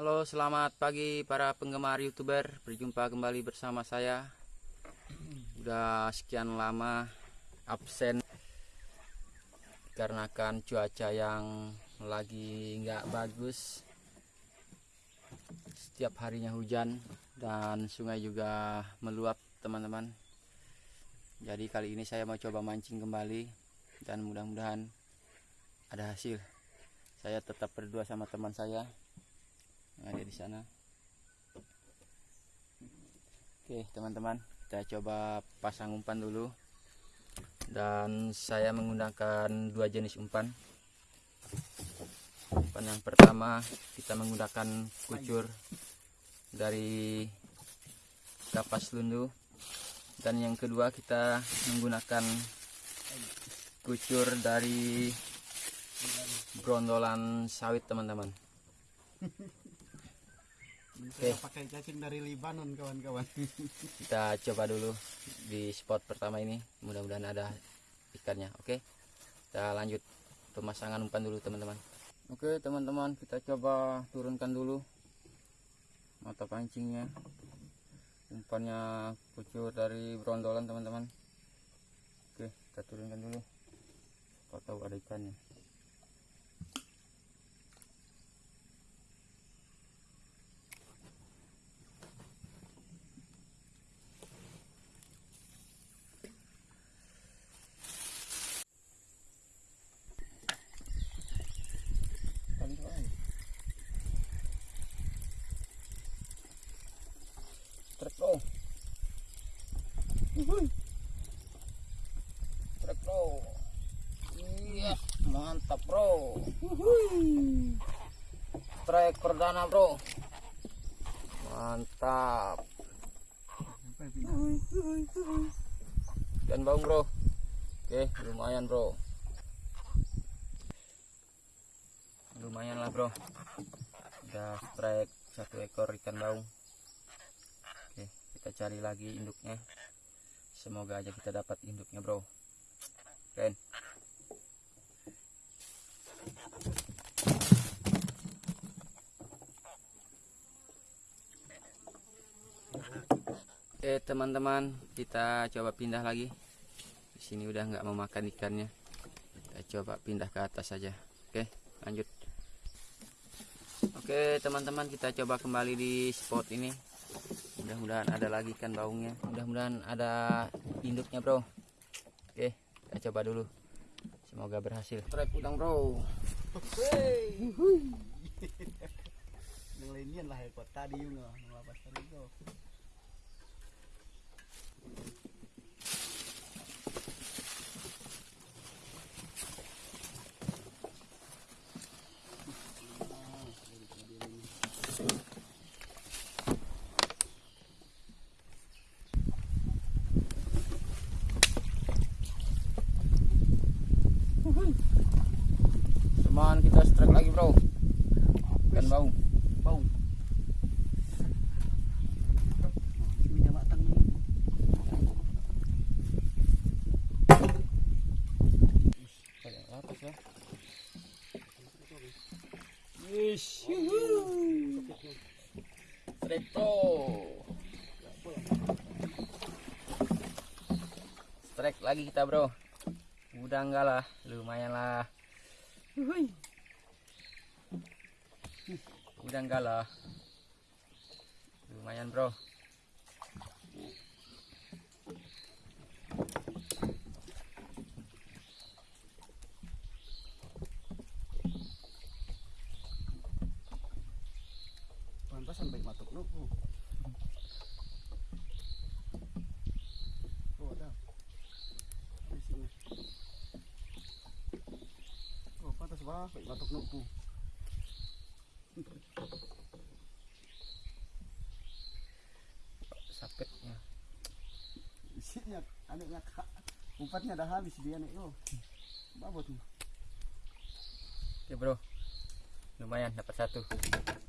Halo, selamat pagi para penggemar YouTuber. Berjumpa kembali bersama saya. Udah sekian lama absen dikarenakan cuaca yang lagi nggak bagus. Setiap harinya hujan dan sungai juga meluap, teman-teman. Jadi kali ini saya mau coba mancing kembali dan mudah-mudahan ada hasil. Saya tetap berdua sama teman saya yang ada di sana. Oke, teman-teman, kita coba pasang umpan dulu. Dan saya menggunakan dua jenis umpan. Umpan yang pertama kita menggunakan kucur dari kapas lundu dan yang kedua kita menggunakan kucur dari brondolan sawit teman-teman Oke. pakai cacing dari Libanon kawan-kawan. kita coba dulu di spot pertama ini. Mudah-mudahan ada ikannya. Oke kita lanjut pemasangan umpan dulu teman-teman. Oke teman-teman kita coba turunkan dulu mata pancingnya. Umpannya kucur dari brondolan teman-teman. Oke kita turunkan dulu. Kau tahu ada ikannya truk bro truk bro iya mantap bro. Trek perdana bro. Mantap. Dan bang bro. Oke lumayan bro. Lumayan lah bro. Udah strike satu ekor ikan baung. Oke, kita cari lagi induknya. Semoga aja kita dapat induknya, Bro. Keren. Oke, teman-teman, kita coba pindah lagi. Di sini udah nggak mau makan ikannya. Kita coba pindah ke atas saja. Oke, lanjut. Oke, teman-teman, kita coba kembali di spot ini mudah-mudahan ada lagi ikan baungnya mudah-mudahan ada induknya bro oke kita coba dulu semoga berhasil trek udang bro Yang lainnya lah ekor tadi juga melapas tadi bro. cuman kita strike lagi bro ikan baung Bau. Minyak matang nih. Kayak atas ya Wish. strike lagi kita bro. Udah enggak lah lumayan lah. Udah enggak lah. Lumayan bro No. Oh. Ada. Di sini. Oh, pantas ba no po. sakitnya Isinya ano nga ka. Umpatnya dah habis dia nih. Oh. Babot nih. Oke bro, lumayan dapat satu.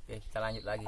Oke kita lanjut lagi.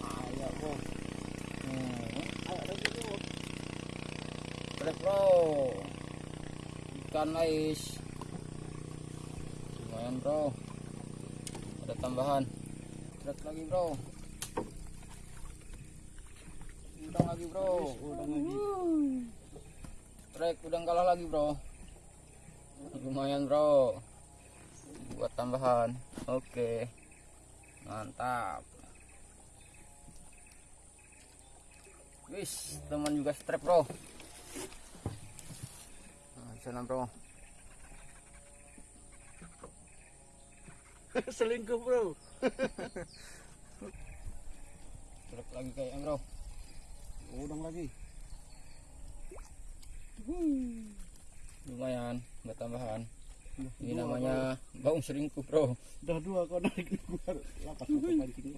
Strike bro ikan lice lumayan bro. Ada tambahan. Strike lagi bro. Udang lagi bro. Udang lagi. strike udang kalah lagi bro. Lumayan bro. Buat tambahan. Oke. Mantap. Wis teman juga strike bro sana bro Selingkuh bro. strike lagi kayaknya bro Udang lagi. lumayan buat tambahan ini namanya baung selingkuh bro Udah dua kau narik luar. Lapas lapas pancing.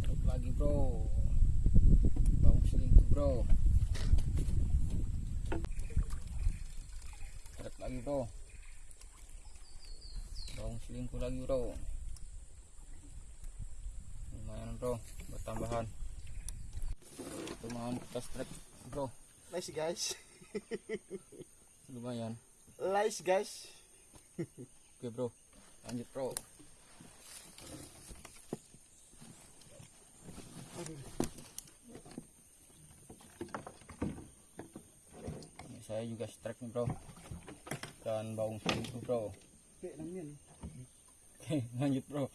Strike lagi bro baung selingkuh bro. Strike lagi bro. Baung selingkuh lagi bro. Lumayan bro buat tambahan lumayan kita strike bro. Nice guys. lumayan. Nice guys. oke bro. Lanjut bro Ini saya juga strike nih bro dan baung selingkuh bro oke lanjut bro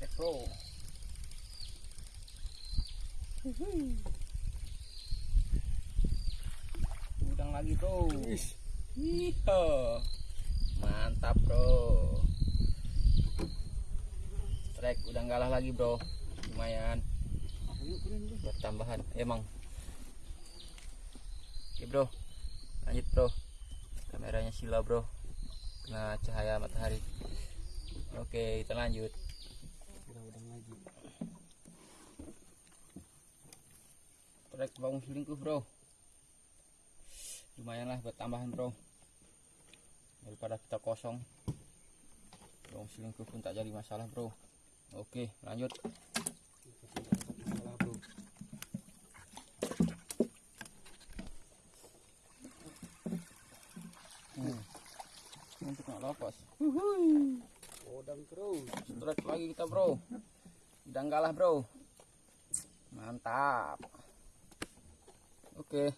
strike bro udang lagi bro. Iyo. Mantap, Bro. Strike udah ngalah lagi, Bro. Lumayan. Buat tambahan. Emang. Oke, Bro. Lanjut, Bro. Kameranya sila, Bro. Kena cahaya matahari. Oke, kita lanjut. Strike bawang selingkuh, Bro. Lumayan lah buat tambahan, Bro. Daripada kita kosong. Bawang selingkuh pun tak jadi masalah, Bro. Oke, lanjut. Salah bro. Hmm. Untuk nggak lepas. Udang terus. Strike lagi kita bro. Udah enggak lah bro. Mantap. Oke.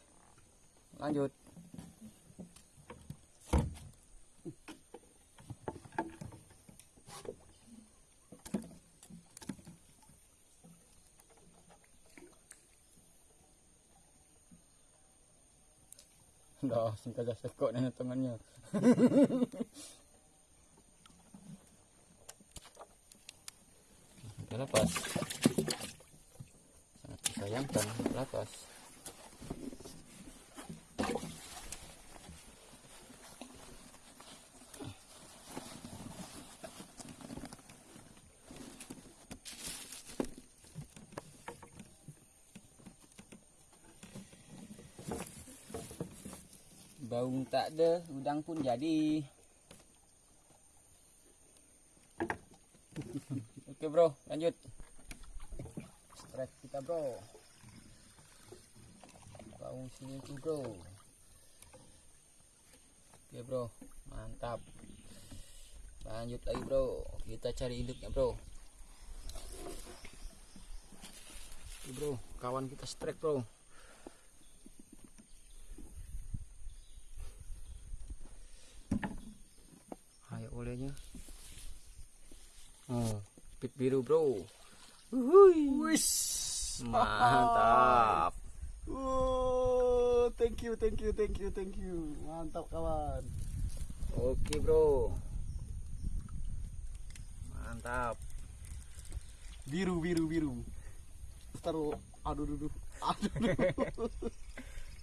Lanjut. Dah, singkat aja sekok nenek tangannya. Udah lepas. Sangat disayangkan lepas. Baung tak ada, udang pun jadi. Oke bro, lanjut. Strike kita bro. Baung selingkuh bro. Oke bro, mantap. Lanjut lagi bro, kita cari induknya bro. Oke bro, kawan kita strike bro. Olehnya. Oh, pit biru bro. Wis. Mantap. Oh, thank you, thank you, thank you, thank you. Mantap kawan. Oke bro. Mantap. Biru, biru, biru. Taruh aduh aduh aduh aduh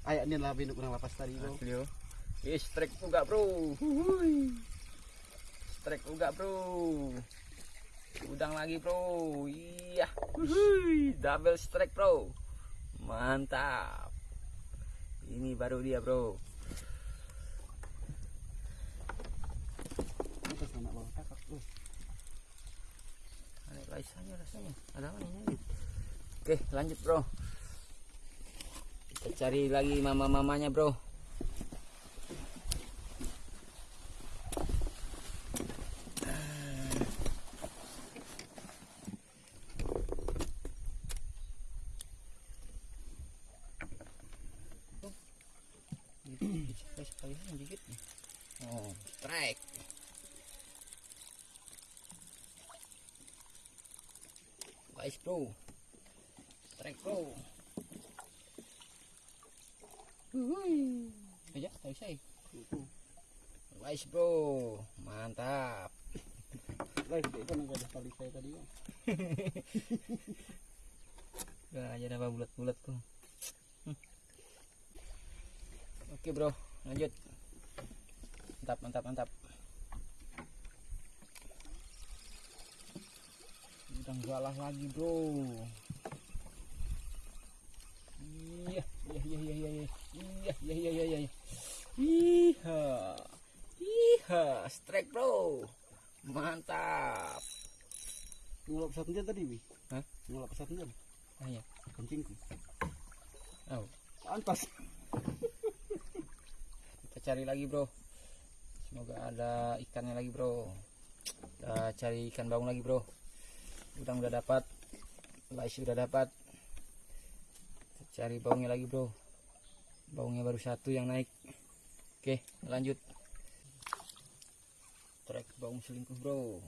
ayak ini lah binuk kurang lapas tadi bro Asli. Ih, strike juga bro. Huhuy. Strike juga bro. Udang lagi bro. Iya. Huhuy. Double strike bro. Mantap. Ini baru dia bro. Aneh guys aja rasanya. Ada? Oke, lanjut bro. Kita cari lagi mama-mamanya bro. Sekali sekali dikit. Oh, strike. Guys bro Strike bro Aja tahu saya? Guys bro Mantap. Guys, itu kan ada tali saya tadi ya. Gak aja ada bulat-bulat tuh Hmm. Oke bro. Lanjut. Mantap mantap mantap Galah lagi bro Iya iya iya iya iya iya iya iya iya iya iya Strike bro Mantap Ngulap satu jam tadi, Bi. Hah? Ngulap satu jam. Ah, iya. Kencingku. Oh, Pantas. kita cari lagi bro semoga ada ikannya lagi bro kita cari ikan baung lagi bro udang udah dapat lais udah dapat. Cari baungnya lagi bro. Baungnya baru satu yang naik. Oke lanjut. Trek baung selingkuh bro.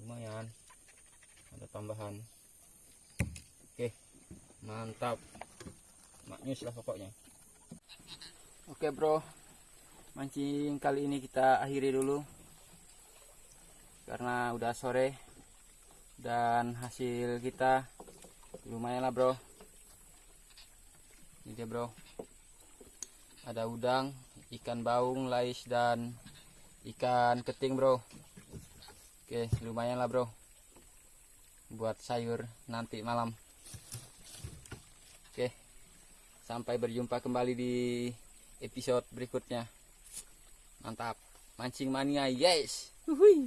Lumayan. Ada tambahan. Oke mantap. Maknyus lah pokoknya. Oke bro, mancing kali ini kita akhiri dulu. Karena udah sore dan hasil kita lumayan lah bro. Ini dia bro, ada udang, ikan baung, lais dan ikan keting bro. Oke lumayan lah bro, buat sayur nanti malam. Oke, sampai berjumpa kembali di episode berikutnya. Mantap. Mancing mania, yes. Wuhui.